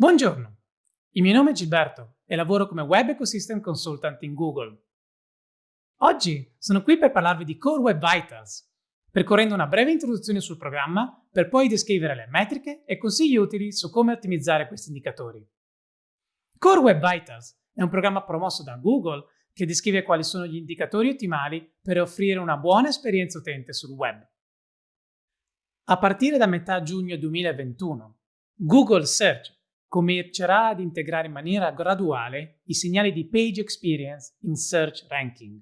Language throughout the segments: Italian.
Buongiorno, il mio nome è Gilberto e lavoro come Web Ecosystem Consultant in Google. Oggi sono qui per parlarvi di Core Web Vitals, percorrendo una breve introduzione sul programma per poi descrivere le metriche e consigli utili su come ottimizzare questi indicatori. Core Web Vitals è un programma promosso da Google che descrive quali sono gli indicatori ottimali per offrire una buona esperienza utente sul web. A partire da metà giugno 2021, Google Search comincerà ad integrare in maniera graduale i segnali di page experience in search ranking.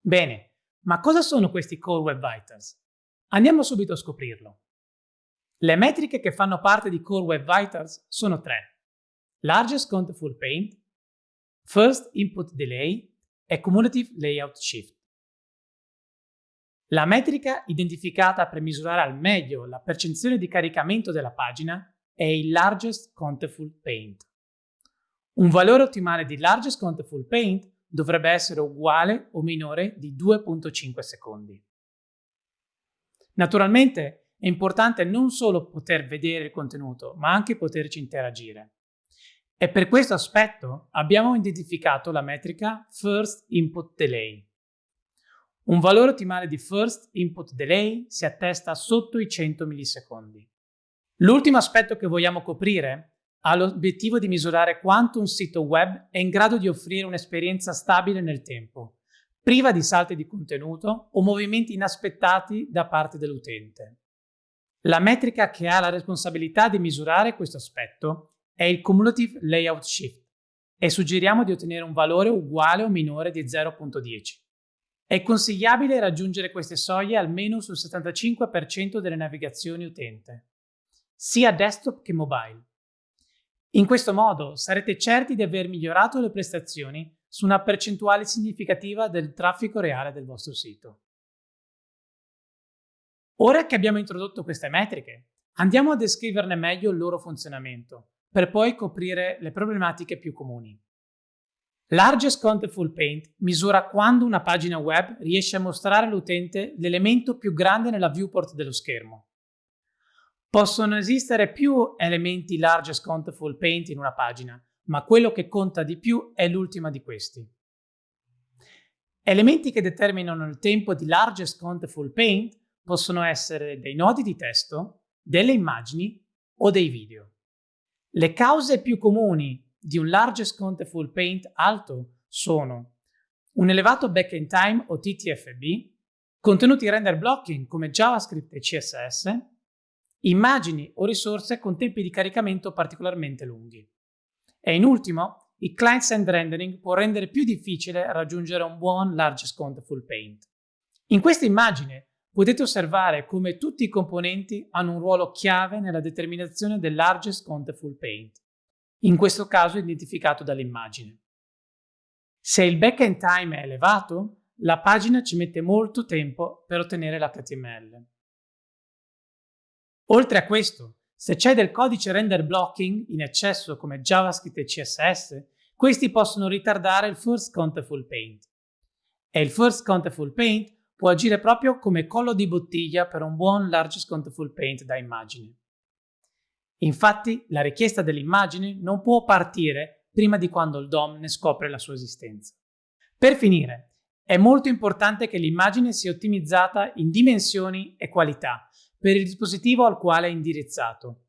Bene, ma cosa sono questi Core Web Vitals? Andiamo subito a scoprirlo. Le metriche che fanno parte di Core Web Vitals sono tre. Largest Contentful Paint, First Input Delay e Cumulative Layout Shift. La metrica identificata per misurare al meglio la percezione di caricamento della pagina è il Largest Contentful Paint. Un valore ottimale di Largest Contentful Paint dovrebbe essere uguale o minore di 2.5 secondi. Naturalmente è importante non solo poter vedere il contenuto, ma anche poterci interagire. E per questo aspetto abbiamo identificato la metrica First Input Delay. Un valore ottimale di First Input Delay si attesta sotto i 100 millisecondi. L'ultimo aspetto che vogliamo coprire ha l'obiettivo di misurare quanto un sito web è in grado di offrire un'esperienza stabile nel tempo, priva di salti di contenuto o movimenti inaspettati da parte dell'utente. La metrica che ha la responsabilità di misurare questo aspetto è il Cumulative Layout Shift e suggeriamo di ottenere un valore uguale o minore di 0.10. È consigliabile raggiungere queste soglie almeno sul 75% delle navigazioni utente sia desktop che mobile. In questo modo sarete certi di aver migliorato le prestazioni su una percentuale significativa del traffico reale del vostro sito. Ora che abbiamo introdotto queste metriche, andiamo a descriverne meglio il loro funzionamento, per poi coprire le problematiche più comuni. Largest Contentful Paint misura quando una pagina web riesce a mostrare all'utente l'elemento più grande nella viewport dello schermo. Possono esistere più elementi largest contentful paint in una pagina, ma quello che conta di più è l'ultima di questi. Elementi che determinano il tempo di largest contentful paint possono essere dei nodi di testo, delle immagini o dei video. Le cause più comuni di un largest contentful paint alto sono un elevato backend time o TTFB, contenuti render blocking come JavaScript e CSS, immagini o risorse con tempi di caricamento particolarmente lunghi. E in ultimo, il client-side rendering può rendere più difficile raggiungere un buon largest contentful paint. In questa immagine potete osservare come tutti i componenti hanno un ruolo chiave nella determinazione del largest contentful paint, in questo caso identificato dall'immagine. Se il backend time è elevato, la pagina ci mette molto tempo per ottenere l'HTML. Oltre a questo, se c'è del codice render blocking in eccesso come JavaScript e CSS, questi possono ritardare il First Contentful Paint. E il First Contentful Paint può agire proprio come collo di bottiglia per un buon Largest Contentful Paint da immagine. Infatti, la richiesta dell'immagine non può partire prima di quando il DOM ne scopre la sua esistenza. Per finire, è molto importante che l'immagine sia ottimizzata in dimensioni e qualità, per il dispositivo al quale è indirizzato.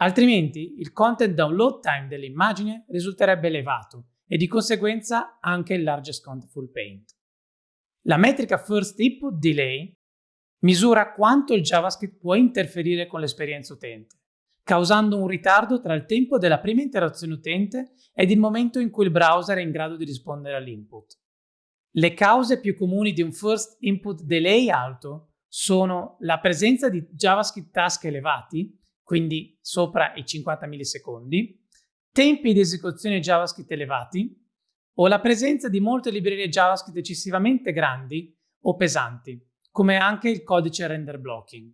Altrimenti il content download time dell'immagine risulterebbe elevato e di conseguenza anche il largest contentful paint. La metrica First Input Delay misura quanto il JavaScript può interferire con l'esperienza utente, causando un ritardo tra il tempo della prima interazione utente ed il momento in cui il browser è in grado di rispondere all'input. Le cause più comuni di un First Input Delay alto sono la presenza di JavaScript task elevati, quindi sopra i 50 millisecondi, tempi di esecuzione JavaScript elevati o la presenza di molte librerie JavaScript eccessivamente grandi o pesanti, come anche il codice render blocking.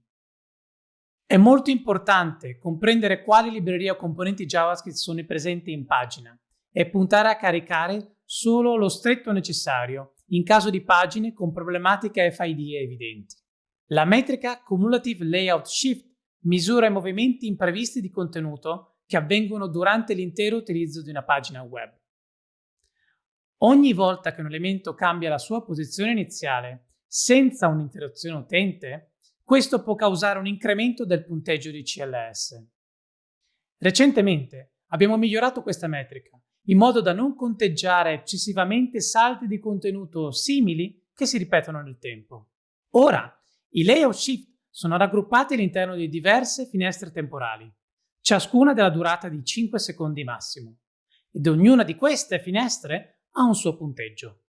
È molto importante comprendere quali librerie o componenti JavaScript sono presenti in pagina e puntare a caricare solo lo stretto necessario in caso di pagine con problematiche FID evidenti. La metrica Cumulative Layout Shift misura i movimenti imprevisti di contenuto che avvengono durante l'intero utilizzo di una pagina web. Ogni volta che un elemento cambia la sua posizione iniziale senza un'interruzione utente, questo può causare un incremento del punteggio di CLS. Recentemente abbiamo migliorato questa metrica in modo da non conteggiare eccessivamente salti di contenuto simili che si ripetono nel tempo. Ora, i layout shift sono raggruppati all'interno di diverse finestre temporali, ciascuna della durata di 5 secondi massimo, ed ognuna di queste finestre ha un suo punteggio.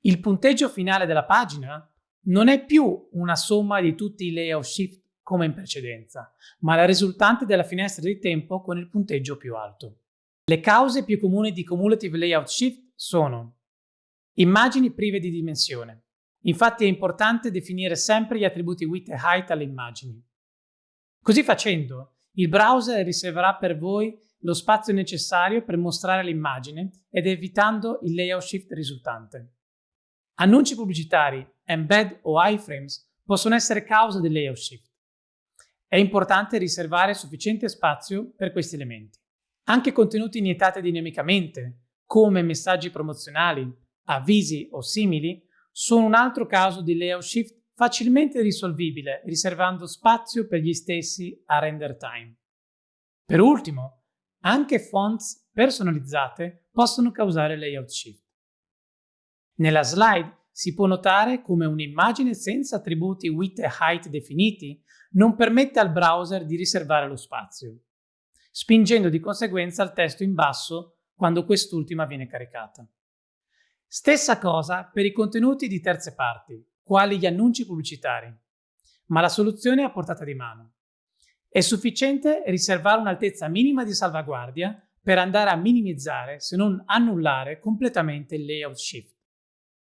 Il punteggio finale della pagina non è più una somma di tutti i layout shift come in precedenza, ma la risultante della finestra di tempo con il punteggio più alto. Le cause più comuni di cumulative layout shift sono immagini prive di dimensione. Infatti è importante definire sempre gli attributi width e height alle immagini. Così facendo, il browser riserverà per voi lo spazio necessario per mostrare l'immagine ed evitando il layout shift risultante. Annunci pubblicitari, embed o iframes possono essere causa del layout shift. È importante riservare sufficiente spazio per questi elementi. Anche contenuti iniettati dinamicamente, come messaggi promozionali, avvisi o simili, sono un altro caso di layout shift facilmente risolvibile riservando spazio per gli stessi a render time. Per ultimo, anche fonts personalizzate possono causare layout shift. Nella slide si può notare come un'immagine senza attributi width e height definiti non permette al browser di riservare lo spazio spingendo di conseguenza il testo in basso quando quest'ultima viene caricata. Stessa cosa per i contenuti di terze parti, quali gli annunci pubblicitari, ma la soluzione è a portata di mano. È sufficiente riservare un'altezza minima di salvaguardia per andare a minimizzare, se non annullare, completamente il layout shift.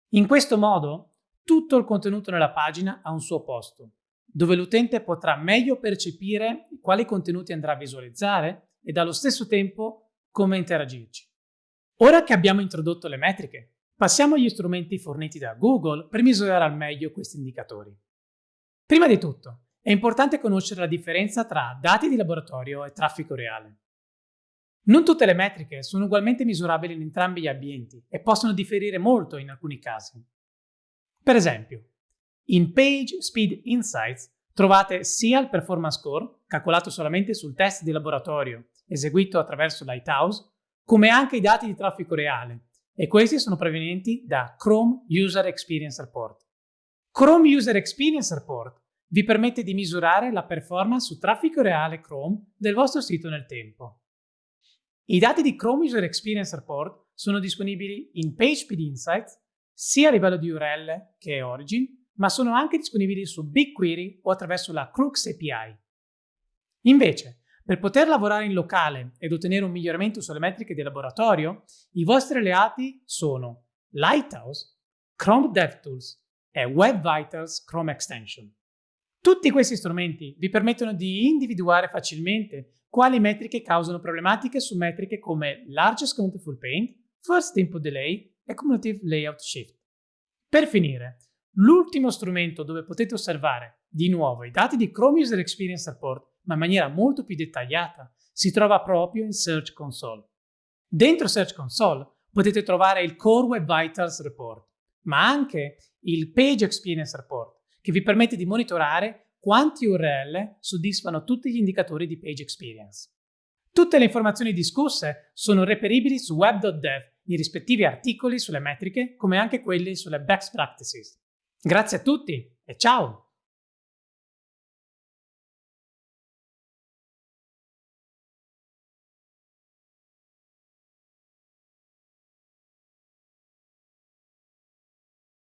In questo modo, tutto il contenuto nella pagina ha un suo posto, dove l'utente potrà meglio percepire quali contenuti andrà a visualizzare e allo stesso tempo come interagirci. Ora che abbiamo introdotto le metriche, passiamo agli strumenti forniti da Google per misurare al meglio questi indicatori. Prima di tutto, è importante conoscere la differenza tra dati di laboratorio e traffico reale. Non tutte le metriche sono ugualmente misurabili in entrambi gli ambienti e possono differire molto in alcuni casi. Per esempio, in Page Speed Insights trovate sia il performance score, calcolato solamente sul test di laboratorio eseguito attraverso Lighthouse, come anche i dati di traffico reale, e questi sono provenienti da Chrome User Experience Report. Chrome User Experience Report vi permette di misurare la performance su traffico reale Chrome del vostro sito nel tempo. I dati di Chrome User Experience Report sono disponibili in PageSpeed Insights sia a livello di URL che origin ma sono anche disponibili su BigQuery o attraverso la Crux API. Invece, per poter lavorare in locale ed ottenere un miglioramento sulle metriche di laboratorio, i vostri alleati sono Lighthouse, Chrome DevTools e Web Vitals Chrome Extension. Tutti questi strumenti vi permettono di individuare facilmente quali metriche causano problematiche su metriche come Largest Countable Paint, First Input Delay e Cumulative Layout Shift. Per finire, L'ultimo strumento dove potete osservare di nuovo i dati di Chrome User Experience Report, ma in maniera molto più dettagliata, si trova proprio in Search Console. Dentro Search Console potete trovare il Core Web Vitals Report, ma anche il Page Experience Report, che vi permette di monitorare quanti URL soddisfano tutti gli indicatori di Page Experience. Tutte le informazioni discusse sono reperibili su web.dev, i rispettivi articoli sulle metriche, come anche quelli sulle best practices. Grazie a tutti e ciao!